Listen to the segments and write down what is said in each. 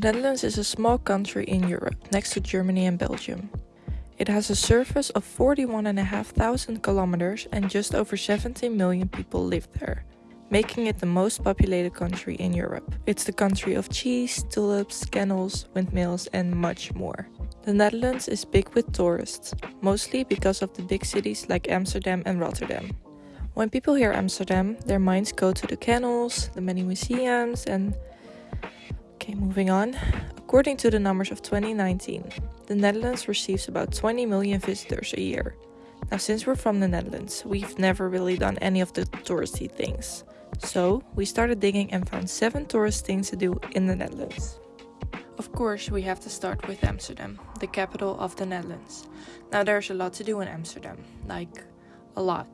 Netherlands is a small country in Europe, next to Germany and Belgium. It has a surface of 41,500 kilometers and just over 17 million people live there, making it the most populated country in Europe. It's the country of cheese, tulips, kennels, windmills, and much more. The Netherlands is big with tourists, mostly because of the big cities like Amsterdam and Rotterdam. When people hear Amsterdam, their minds go to the canals, the many museums, and. Okay, moving on. According to the numbers of 2019, the Netherlands receives about 20 million visitors a year. Now, since we're from the Netherlands, we've never really done any of the touristy things. So, we started digging and found 7 tourist things to do in the Netherlands. Of course, we have to start with Amsterdam, the capital of the Netherlands. Now, there's a lot to do in Amsterdam, like a lot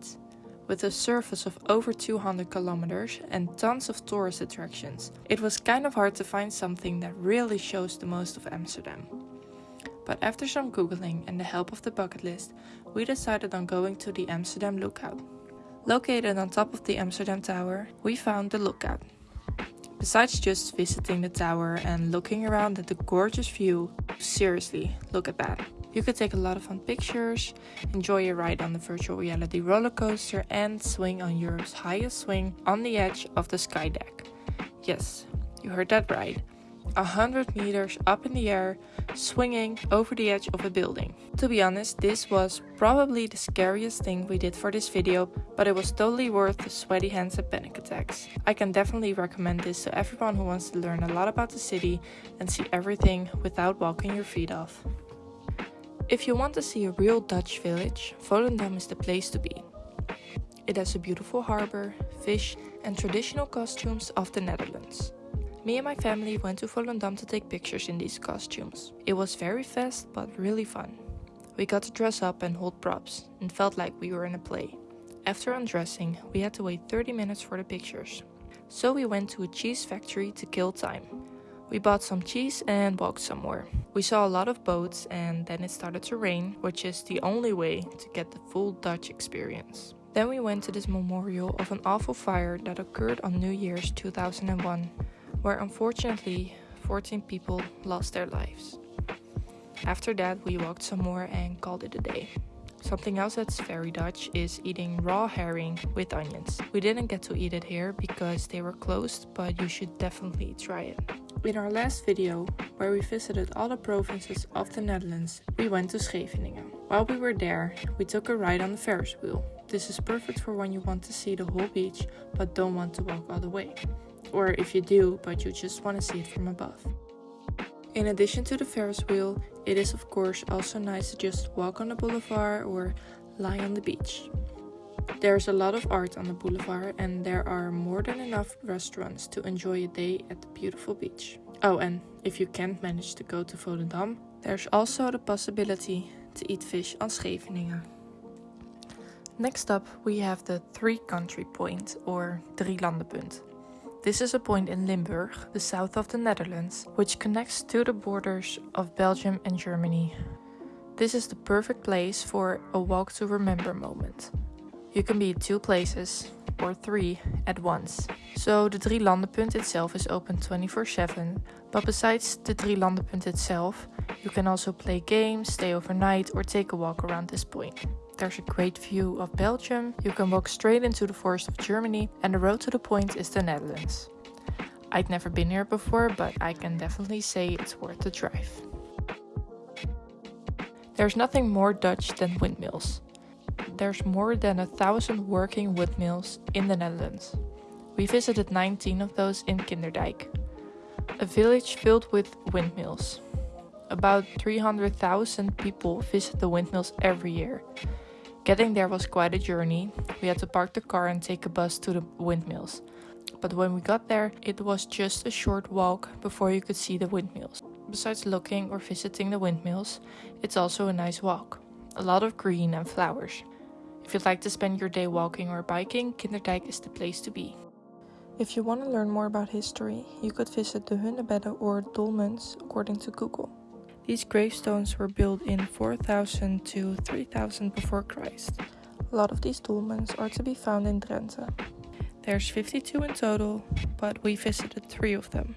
with a surface of over 200 kilometers and tons of tourist attractions. It was kind of hard to find something that really shows the most of Amsterdam. But after some googling and the help of the bucket list, we decided on going to the Amsterdam Lookout. Located on top of the Amsterdam Tower, we found the lookout. Besides just visiting the tower and looking around at the gorgeous view, seriously, look at that. You could take a lot of fun pictures, enjoy a ride on the virtual reality roller coaster, and swing on Europe's highest swing on the edge of the sky deck. Yes, you heard that right. A hundred meters up in the air, swinging over the edge of a building. To be honest, this was probably the scariest thing we did for this video, but it was totally worth the sweaty hands and panic attacks. I can definitely recommend this to everyone who wants to learn a lot about the city and see everything without walking your feet off. If you want to see a real Dutch village, Volendam is the place to be. It has a beautiful harbor, fish, and traditional costumes of the Netherlands. Me and my family went to Volendam to take pictures in these costumes. It was very fast but really fun. We got to dress up and hold props and felt like we were in a play. After undressing, we had to wait 30 minutes for the pictures. So we went to a cheese factory to kill time. We bought some cheese and walked somewhere. We saw a lot of boats and then it started to rain, which is the only way to get the full Dutch experience. Then we went to this memorial of an awful fire that occurred on New Year's 2001, where unfortunately 14 people lost their lives. After that, we walked some more and called it a day. Something else that's very Dutch is eating raw herring with onions. We didn't get to eat it here because they were closed, but you should definitely try it. In our last video, where we visited all the provinces of the Netherlands, we went to Scheveningen. While we were there, we took a ride on the Ferris wheel. This is perfect for when you want to see the whole beach but don't want to walk all the way. Or if you do, but you just want to see it from above. In addition to the Ferris wheel, it is of course also nice to just walk on the boulevard or lie on the beach. There's a lot of art on the boulevard and there are more than enough restaurants to enjoy a day at the beautiful beach. Oh, and if you can't manage to go to Volendam, there's also the possibility to eat fish on Scheveningen. Next up, we have the three country point or Drielandenpunt. This is a point in Limburg, the south of the Netherlands, which connects to the borders of Belgium and Germany. This is the perfect place for a walk to remember moment. You can be two places, or three, at once. So the Drielandenpunt itself is open 24-7, but besides the Drielandenpunt itself, you can also play games, stay overnight or take a walk around this point. There's a great view of Belgium, you can walk straight into the forest of Germany and the road to the point is the Netherlands. I'd never been here before, but I can definitely say it's worth the drive. There's nothing more Dutch than windmills there's more than a thousand working windmills in the Netherlands. We visited 19 of those in Kinderdijk, a village filled with windmills. About 300,000 people visit the windmills every year. Getting there was quite a journey. We had to park the car and take a bus to the windmills. But when we got there, it was just a short walk before you could see the windmills. Besides looking or visiting the windmills, it's also a nice walk. A lot of green and flowers. If you'd like to spend your day walking or biking, Kinderdijk is the place to be. If you want to learn more about history, you could visit the Hunebedden or Dolmens according to Google. These gravestones were built in 4000 to 3000 before Christ. A lot of these dolmens are to be found in Drenthe. There's 52 in total, but we visited three of them.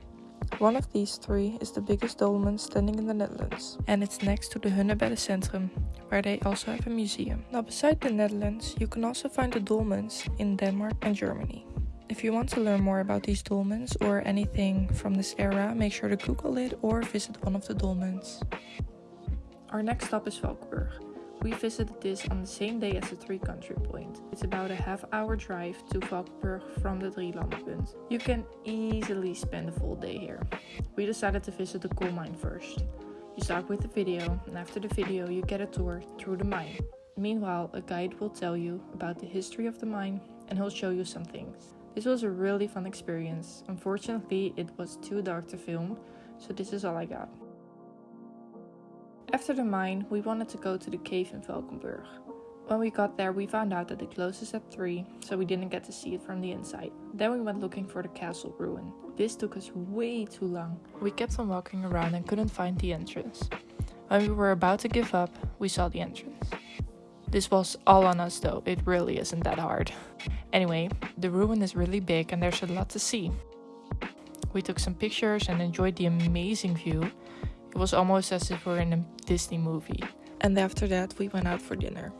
One of these three is the biggest dolmen standing in the Netherlands, and it's next to the Hunebedden Centrum, where they also have a museum. Now, beside the Netherlands, you can also find the dolmens in Denmark and Germany. If you want to learn more about these dolmens or anything from this era, make sure to Google it or visit one of the dolmens. Our next stop is Valkenburg. We visited this on the same day as the three country point. It's about a half hour drive to Valkenburg from the Drielandenpunt. You can easily spend a full day here. We decided to visit the coal mine first. You start with the video and after the video you get a tour through the mine. Meanwhile, a guide will tell you about the history of the mine and he'll show you some things. This was a really fun experience. Unfortunately, it was too dark to film, so this is all I got. After the mine, we wanted to go to the cave in Valkenburg. When we got there, we found out that it closes at 3, so we didn't get to see it from the inside. Then we went looking for the castle ruin. This took us way too long. We kept on walking around and couldn't find the entrance. When we were about to give up, we saw the entrance. This was all on us though, it really isn't that hard. Anyway, the ruin is really big and there's a lot to see. We took some pictures and enjoyed the amazing view it was almost as if we were in a Disney movie. And after that, we went out for dinner.